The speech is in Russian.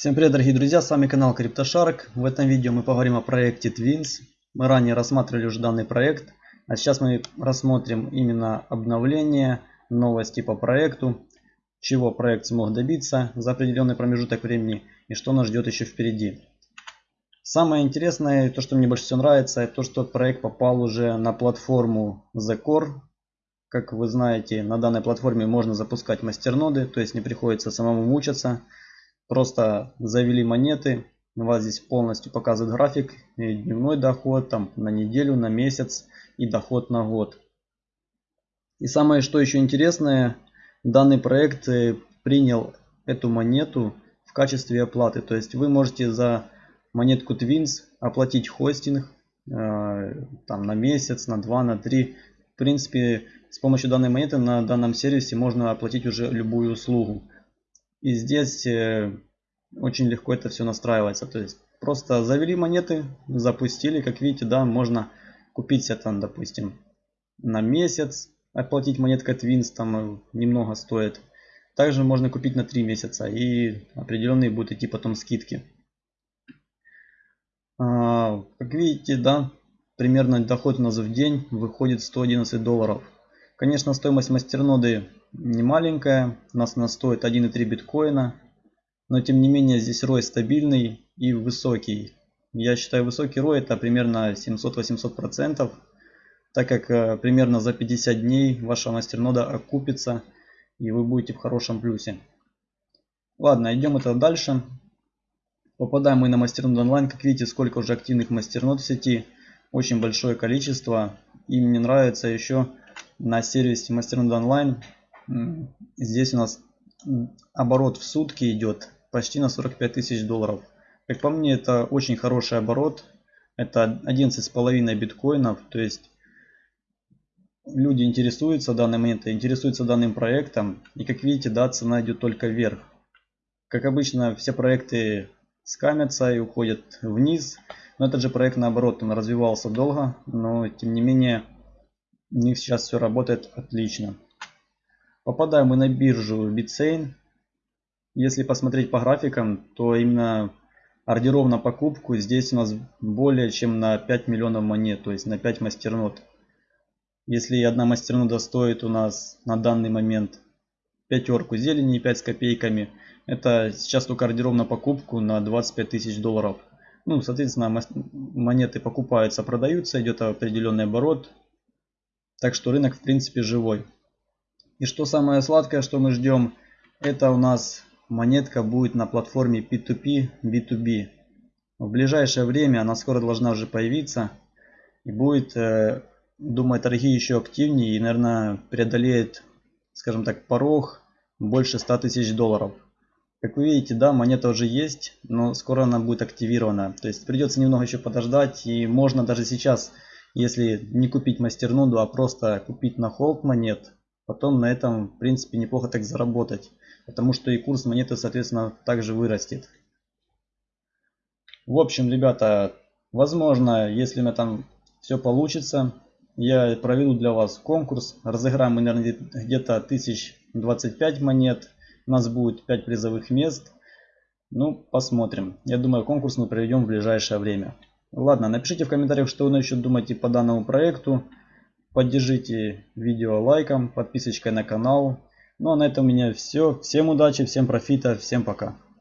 Всем привет дорогие друзья, с вами канал CryptoShark. В этом видео мы поговорим о проекте Twins. Мы ранее рассматривали уже данный проект, а сейчас мы рассмотрим именно обновление, новости по проекту, чего проект смог добиться за определенный промежуток времени и что нас ждет еще впереди. Самое интересное, то что мне больше всего нравится, это то что проект попал уже на платформу The Core. Как вы знаете, на данной платформе можно запускать мастерноды, то есть не приходится самому мучаться. Просто завели монеты. У вас здесь полностью показывает график. Дневной доход там, на неделю, на месяц и доход на год. И самое что еще интересное, данный проект э, принял эту монету в качестве оплаты. То есть вы можете за монетку Twins оплатить хостинг э, там на месяц, на два, на три. В принципе, с помощью данной монеты на данном сервисе можно оплатить уже любую услугу. И здесь э, очень легко это все настраивается. То есть просто завели монеты, запустили. Как видите, да, можно купить себе там, допустим, на месяц. Оплатить монетка Twins там э, немного стоит. Также можно купить на 3 месяца. И определенные будут идти потом скидки. А, как видите, да, примерно доход у нас в день выходит 111 долларов. Конечно, стоимость мастерноды не маленькая. У нас она стоит 1,3 биткоина. Но тем не менее здесь рой стабильный и высокий. Я считаю высокий рой это примерно 700-800%. Так как э, примерно за 50 дней ваша мастернода окупится и вы будете в хорошем плюсе. Ладно, идем это дальше. Попадаем мы на мастернод онлайн. Как видите, сколько уже активных мастернод в сети. Очень большое количество. И мне нравится еще на сервисе мастернод онлайн Здесь у нас оборот в сутки идет почти на 45 тысяч долларов. Как по мне, это очень хороший оборот. Это 11,5 биткоинов. То есть люди интересуются данной монетой, интересуются данным проектом. И как видите, да, цена идет только вверх. Как обычно, все проекты скамятся и уходят вниз. Но этот же проект наоборот, он развивался долго, но тем не менее у них сейчас все работает отлично. Попадаем мы на биржу Bitsain. Если посмотреть по графикам, то именно ордеров на покупку здесь у нас более чем на 5 миллионов монет, то есть на 5 мастернод. Если одна мастернода стоит у нас на данный момент пятерку зелени 5 с копейками, это сейчас только ордеров на покупку на 25 тысяч долларов. Ну, соответственно, монеты покупаются, продаются, идет определенный оборот. Так что рынок в принципе живой. И что самое сладкое, что мы ждем, это у нас монетка будет на платформе P2P, B2B. В ближайшее время она скоро должна уже появиться. И будет, э, думаю, торги еще активнее и, наверное, преодолеет, скажем так, порог больше 100 тысяч долларов. Как вы видите, да, монета уже есть, но скоро она будет активирована. То есть придется немного еще подождать. И можно даже сейчас, если не купить мастерноду, а просто купить на холд монет, потом на этом в принципе неплохо так заработать потому что и курс монеты соответственно также вырастет. В общем ребята возможно если на там все получится я проведу для вас конкурс. Разыграем мы наверное где-то 1025 монет. У нас будет 5 призовых мест. Ну посмотрим. Я думаю конкурс мы проведем в ближайшее время. Ладно напишите в комментариях что вы еще думаете по данному проекту Поддержите видео лайком, подписочкой на канал. Ну а на этом у меня все. Всем удачи, всем профита, всем пока.